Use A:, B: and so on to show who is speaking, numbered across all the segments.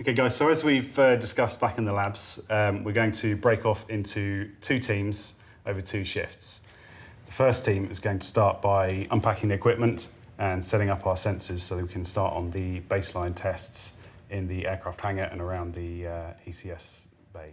A: Okay, guys, so as we've uh, discussed back in the labs, um, we're going to break off into two teams over two shifts. The first team is going to start by unpacking the equipment and setting up our sensors so that we can start on the baseline tests in the aircraft hangar and around the uh, ECS bay.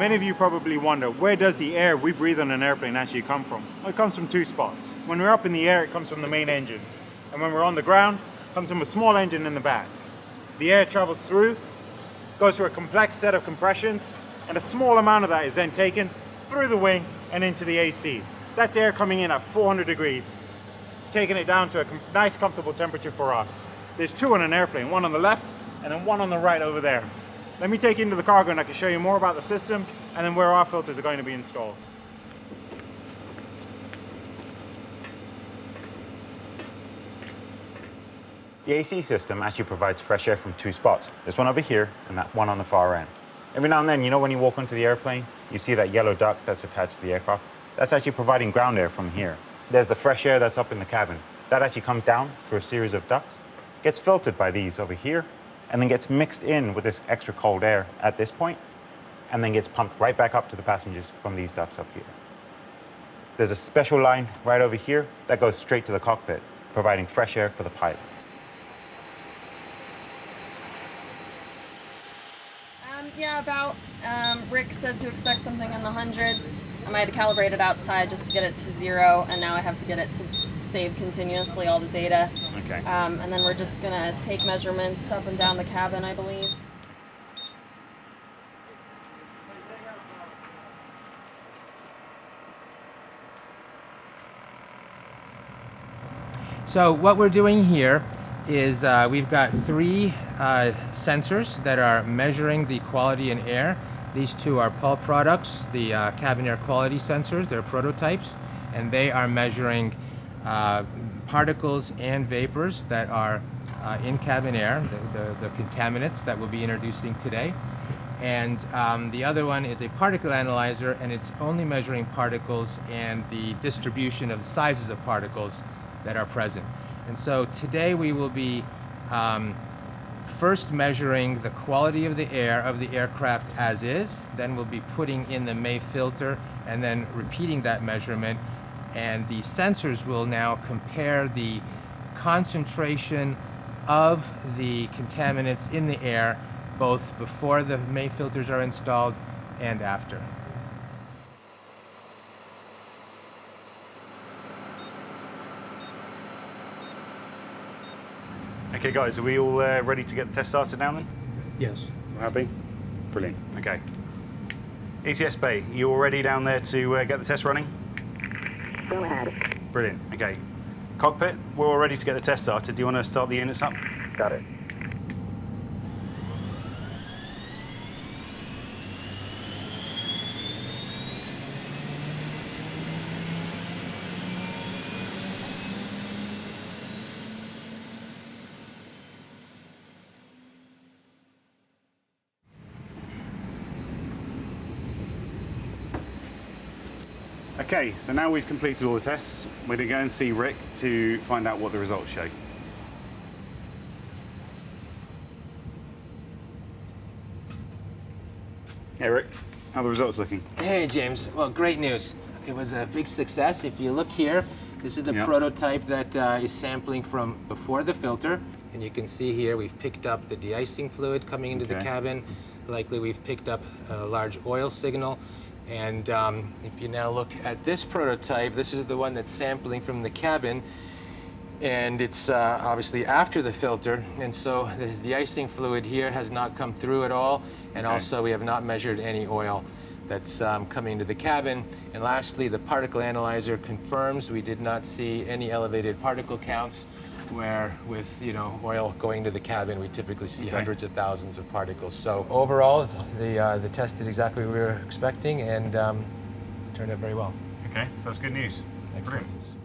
B: Many of you probably wonder, where does the air we breathe on an airplane actually come from? Well, it comes from two spots. When we're up in the air, it comes from the main engines. And when we're on the ground, it comes from a small engine in the back. The air travels through, goes through a complex set of compressions, and a small amount of that is then taken through the wing and into the AC. That's air coming in at 400 degrees, taking it down to a nice comfortable temperature for us. There's two on an airplane, one on the left and then one on the right over there. Let me take you into the cargo and I can show you more about the system and then where our filters are going to be installed.
C: The AC system actually provides fresh air from two spots. This one over here and that one on the far end. Every now and then, you know when you walk onto the airplane, you see that yellow duct that's attached to the aircraft? That's actually providing ground air from here. There's the fresh air that's up in the cabin. That actually comes down through a series of ducts, gets filtered by these over here, and then gets mixed in with this extra cold air at this point, and then gets pumped right back up to the passengers from these ducts up here. There's a special line right over here that goes straight to the cockpit, providing fresh air for the pilots.
D: Um, yeah, about. Um, Rick said to expect something in the hundreds. I might have calibrated outside just to get it to zero, and now I have to get it to save continuously all the data.
C: Okay.
D: Um, and then we're just gonna take measurements up and down the cabin, I believe.
E: So what we're doing here is uh, we've got three uh, sensors that are measuring the quality in air. These two are Pall products, the uh, cabin air quality sensors, they're prototypes, and they are measuring uh, particles and vapors that are uh, in cabin air, the, the, the, contaminants that we'll be introducing today. And um, the other one is a particle analyzer, and it's only measuring particles and the distribution of sizes of particles that are present. And so today we will be um, first measuring the quality of the air of the aircraft as is, then we'll be putting in the May filter and then repeating that measurement. And the sensors will now compare the concentration of the contaminants in the air both before the May filters are installed and after.
A: Okay, guys, are we all uh, ready to get the test started now then?
F: Yes.
A: We're happy? Brilliant. Okay. ECS Bay, you all ready down there to uh, get the test running?
G: Go ahead.
A: Brilliant. Okay. Cockpit, we're all ready to get the test started. Do you want to start the units up?
G: Got it.
A: Okay, so now we've completed all the tests, we're going to go and see Rick to find out what the results show. Hey Rick. How are the results looking?
E: Hey, James. Well, great news. It was a big success. If you look here, this is the
A: Yeah.
E: prototype that uh, is sampling from before the filter. And you can see here we've picked up the de-icing fluid coming into the cabin. Likely we've picked up a large oil signal. And um, if you now look at this prototype, this is the one that's sampling from the cabin. And it's uh, obviously after the filter. And so the de-icing fluid here has not come through at all. And
A: Okay.
E: also we have not measured any oil that's um, coming into the cabin. And lastly, the particle analyzer confirms we did not see any elevated particle counts where with you know oil going to the cabin we typically see
A: Okay.
E: hundreds of thousands of particles. So overall the, uh, the test did exactly what we were expecting and um, turned out very well.
A: Okay, so that's good news.
E: Excellent.
A: Brilliant.